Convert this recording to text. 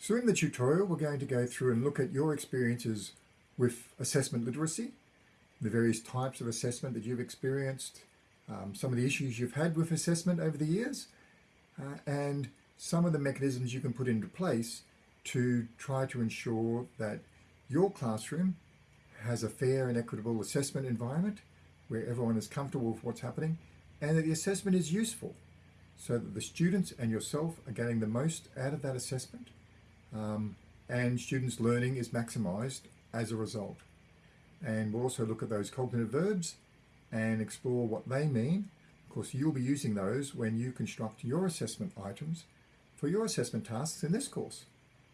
So in the tutorial, we're going to go through and look at your experiences with assessment literacy, the various types of assessment that you've experienced, um, some of the issues you've had with assessment over the years, uh, and some of the mechanisms you can put into place to try to ensure that your classroom has a fair and equitable assessment environment where everyone is comfortable with what's happening and that the assessment is useful so that the students and yourself are getting the most out of that assessment um, and students' learning is maximised as a result. And we'll also look at those cognitive verbs and explore what they mean. Of course, you'll be using those when you construct your assessment items for your assessment tasks in this course.